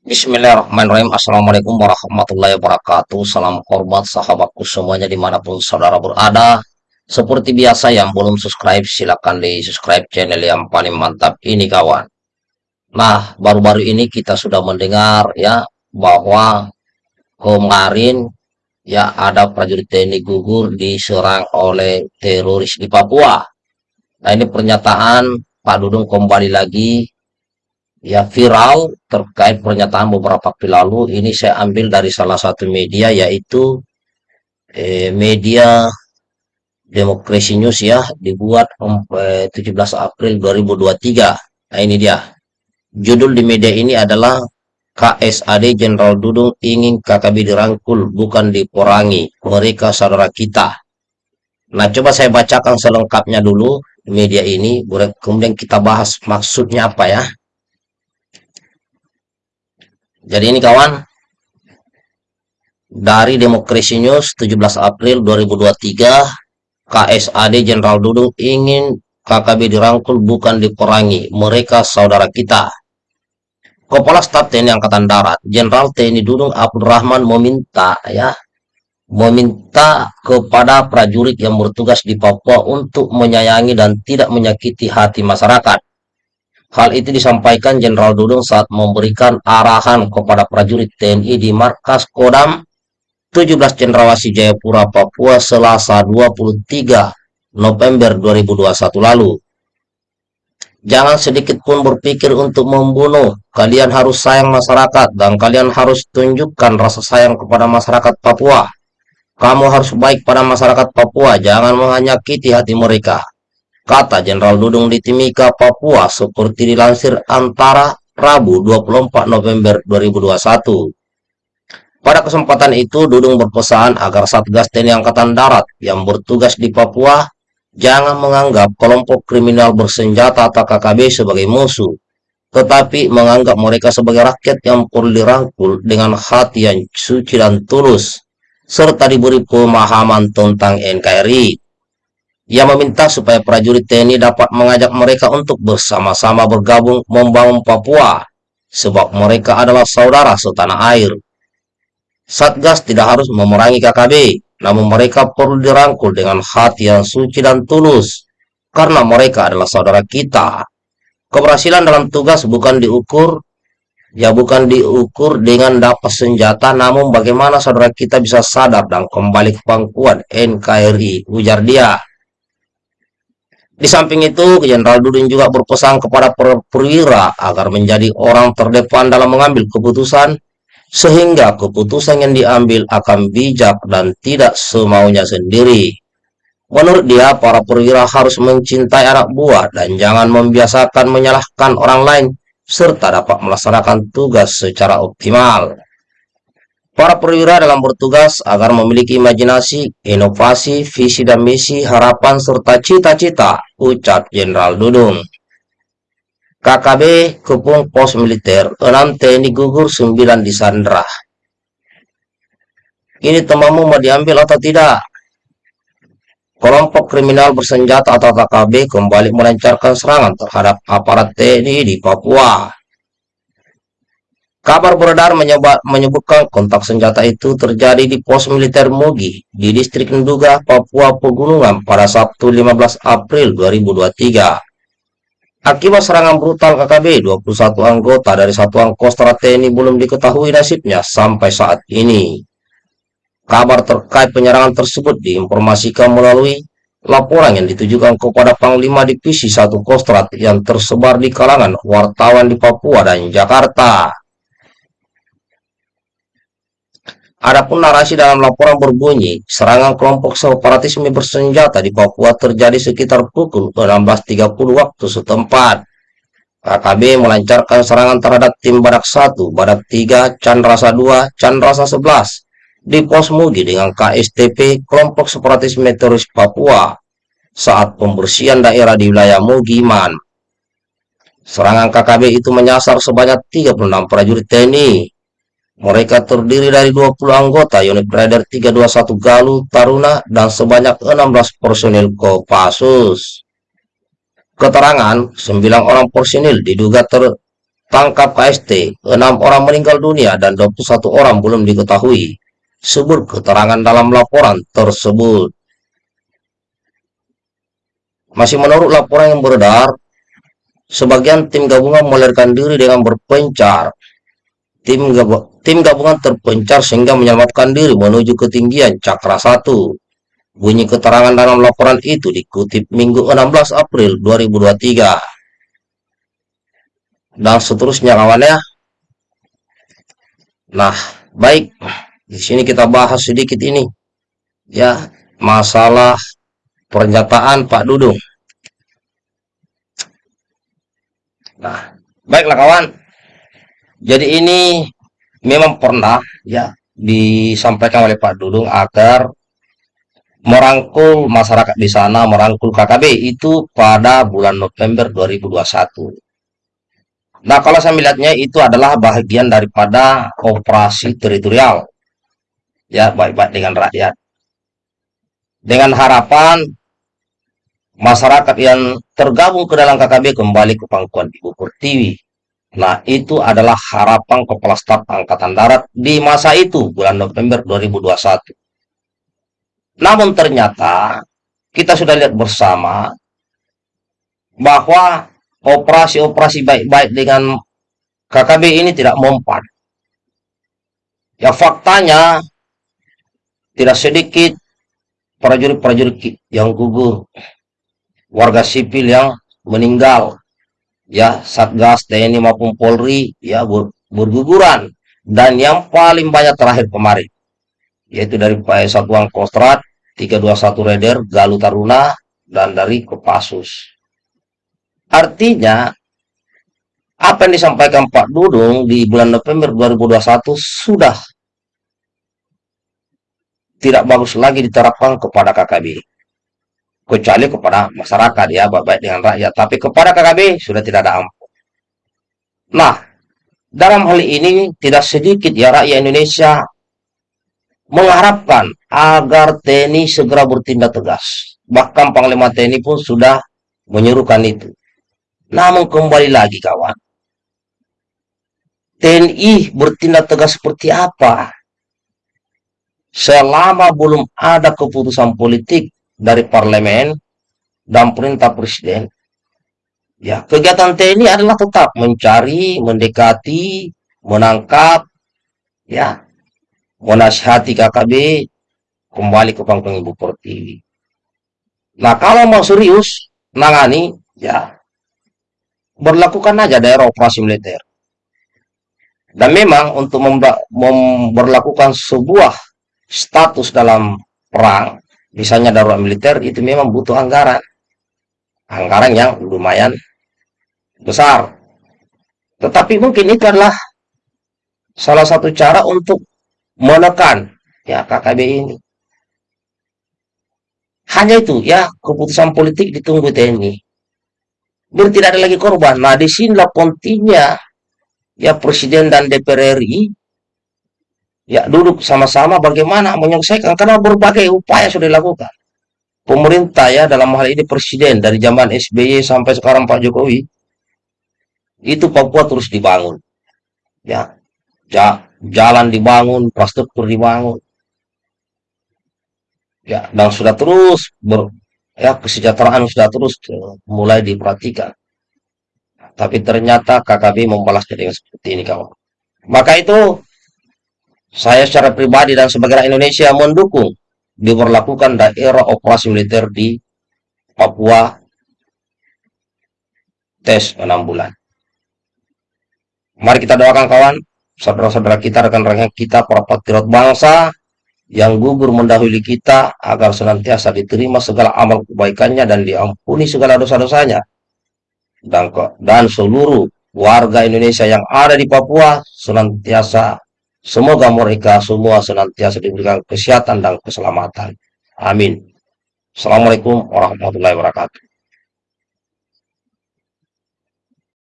Bismillahirrahmanirrahim. Assalamualaikum warahmatullahi wabarakatuh. Salam hormat sahabatku semuanya di mana pun saudara berada. Seperti biasa yang belum subscribe silahkan di subscribe channel yang paling mantap ini kawan. Nah baru-baru ini kita sudah mendengar ya bahwa kemarin ya ada prajurit TNI gugur diserang oleh teroris di Papua. Nah ini pernyataan Pak Dudung kembali lagi ya viral terkait pernyataan beberapa waktu lalu ini saya ambil dari salah satu media yaitu eh, media Demokrasi News ya dibuat eh, 17 April 2023 nah ini dia. Judul di media ini adalah KSAD Jenderal Dudung ingin KKB dirangkul bukan diporangi mereka saudara kita. Nah coba saya bacakan selengkapnya dulu media ini. Kemudian kita bahas maksudnya apa ya jadi ini kawan, dari Demokrasi News 17 April 2023, KSAD Jenderal Dudung ingin KKB dirangkul bukan diperangi, mereka saudara kita. Kepala Staf TNI Angkatan Darat, Jenderal TNI Dudung Abdurrahman meminta ya, meminta kepada prajurit yang bertugas di Papua untuk menyayangi dan tidak menyakiti hati masyarakat Hal itu disampaikan Jenderal Dudung saat memberikan arahan kepada prajurit TNI di Markas Kodam 17 Cendrawasih Jayapura, Papua, Selasa 23 November 2021 lalu. Jangan sedikit pun berpikir untuk membunuh. Kalian harus sayang masyarakat dan kalian harus tunjukkan rasa sayang kepada masyarakat Papua. Kamu harus baik pada masyarakat Papua, jangan menyakiti hati mereka kata Jenderal Dudung di Timika, Papua seperti dilansir antara Rabu 24 November 2021. Pada kesempatan itu, Dudung berpesan agar Satgas TNI Angkatan Darat yang bertugas di Papua jangan menganggap kelompok kriminal bersenjata atau KKB sebagai musuh, tetapi menganggap mereka sebagai rakyat yang perlu dirangkul dengan hati yang suci dan tulus, serta diberi pemahaman tentang NKRI. Ia meminta supaya prajurit TNI dapat mengajak mereka untuk bersama-sama bergabung membangun Papua, sebab mereka adalah saudara setanah air. Satgas tidak harus memerangi KKB, namun mereka perlu dirangkul dengan hati yang suci dan tulus, karena mereka adalah saudara kita. Keberhasilan dalam tugas bukan diukur, ya bukan diukur dengan dapat senjata, namun bagaimana saudara kita bisa sadar dan kembali ke pangkuan NKRI, ujar dia. Di samping itu, Jenderal Dudin juga berpesan kepada perwira agar menjadi orang terdepan dalam mengambil keputusan, sehingga keputusan yang diambil akan bijak dan tidak semaunya sendiri. Menurut dia, para perwira harus mencintai anak buah dan jangan membiasakan menyalahkan orang lain, serta dapat melaksanakan tugas secara optimal. Para perwira dalam bertugas agar memiliki imajinasi, inovasi, visi dan misi, harapan, serta cita-cita, ucap Jenderal Dudung. KKB Kepung Pos Militer, 6 TNI gugur, 9 disandra. Ini temanmu mau diambil atau tidak? Kelompok kriminal bersenjata atau KKB kembali melancarkan serangan terhadap aparat TNI di Papua. Kabar beredar menyebutkan kontak senjata itu terjadi di pos militer Mugi di distrik Nduga, Papua Pegunungan pada Sabtu 15 April 2023. Akibat serangan brutal KKB, 21 anggota dari Satuan Kostra TNI belum diketahui nasibnya sampai saat ini. Kabar terkait penyerangan tersebut diinformasikan melalui laporan yang ditujukan kepada Panglima Divisi 1 Kostrat yang tersebar di kalangan wartawan di Papua dan Jakarta. Adapun narasi dalam laporan berbunyi, serangan kelompok separatisme bersenjata di Papua terjadi sekitar pukul 16.30 waktu setempat. KKB melancarkan serangan terhadap tim Badak 1, Badak 3, Chandrasa 2, Chandrasa 11 di pos Mugi dengan KSTP kelompok separatisme teroris Papua saat pembersihan daerah di wilayah Mugiman. Serangan KKB itu menyasar sebanyak 36 prajurit TNI mereka terdiri dari 20 anggota unit Raider 321 Galuh Taruna dan sebanyak 16 personil Kopassus. Keterangan, 9 orang personil diduga ter tangkap KST, 6 orang meninggal dunia dan 21 orang belum diketahui. Sebut keterangan dalam laporan tersebut. Masih menurut laporan yang beredar, sebagian tim gabungan melarikan diri dengan berpencar. Tim, gab tim gabungan terpencar sehingga menyelamatkan diri menuju ketinggian Cakra 1. Bunyi keterangan dalam laporan itu dikutip Minggu 16 April 2023 dan seterusnya kawan ya. Nah, baik. Di sini kita bahas sedikit ini. Ya, masalah pernyataan Pak Dudung. Nah, baiklah kawan. Jadi ini memang pernah ya disampaikan oleh Pak Dudung agar merangkul masyarakat di sana, merangkul KKB itu pada bulan November 2021. Nah, kalau saya melihatnya itu adalah bagian daripada operasi teritorial. Ya, baik-baik dengan rakyat. Dengan harapan masyarakat yang tergabung ke dalam KKB kembali ke pangkuan Ibu Pertiwi. Nah, itu adalah harapan Kepala Staf Angkatan Darat di masa itu, bulan November 2021. Namun ternyata, kita sudah lihat bersama bahwa operasi-operasi baik-baik dengan KKB ini tidak mempan. Ya faktanya tidak sedikit prajurit-prajurit yang gugur, warga sipil yang meninggal, ya Satgas TNI maupun Polri ya ber, berguguran dan yang paling banyak terakhir kemarin yaitu dari Satuan Kostrat 321 Raider Galuh Taruna dan dari Kopassus Artinya, apa yang disampaikan Pak Dudung di bulan November 2021 sudah tidak bagus lagi diterapkan kepada KKB. Kecuali kepada masyarakat ya, baik dengan rakyat. Tapi kepada KKB sudah tidak ada ampun. Nah, dalam hal ini tidak sedikit ya rakyat Indonesia mengharapkan agar TNI segera bertindak tegas. Bahkan Panglima TNI pun sudah menyerukan itu. Namun kembali lagi kawan, TNI bertindak tegas seperti apa? Selama belum ada keputusan politik dari parlemen dan perintah presiden, ya kegiatan TNI adalah tetap mencari, mendekati, menangkap, ya menasihati KKB kembali ke panggung Ibu Pertiwi. Nah kalau mau serius nangani, ya berlakukan aja daerah operasi militer. Dan memang untuk memberlakukan sebuah status dalam perang, misalnya darurat militer, itu memang butuh anggaran. Anggaran yang lumayan besar. Tetapi mungkin itu adalah salah satu cara untuk menekan ya KKB ini. Hanya itu ya keputusan politik ditunggu TNI biar tidak ada lagi korban. Nah, di sinilah pentingnya ya Presiden dan DPR RI ya duduk sama-sama bagaimana menyelesaikan karena berbagai upaya sudah dilakukan. Pemerintah ya dalam hal ini Presiden dari zaman SBY sampai sekarang Pak Jokowi itu Papua terus dibangun. Ya, ja, jalan dibangun, infrastruktur dibangun. Ya, dan sudah terus ber, ya kesejahteraan sudah terus mulai diperhatikan. Tapi ternyata KKB membalasnya dengan seperti ini kawan. Maka itu saya secara pribadi dan sebagai Indonesia mendukung diberlakukan daerah operasi militer di Papua tes 6 bulan. Mari kita doakan kawan, saudara-saudara kita, rekan-rekan kita, para patriot bangsa, yang gugur mendahului kita agar senantiasa diterima segala amal kebaikannya dan diampuni segala dosa-dosanya dan dan seluruh warga Indonesia yang ada di Papua senantiasa semoga mereka semua senantiasa diberikan kesehatan dan keselamatan. Amin. Assalamualaikum warahmatullahi wabarakatuh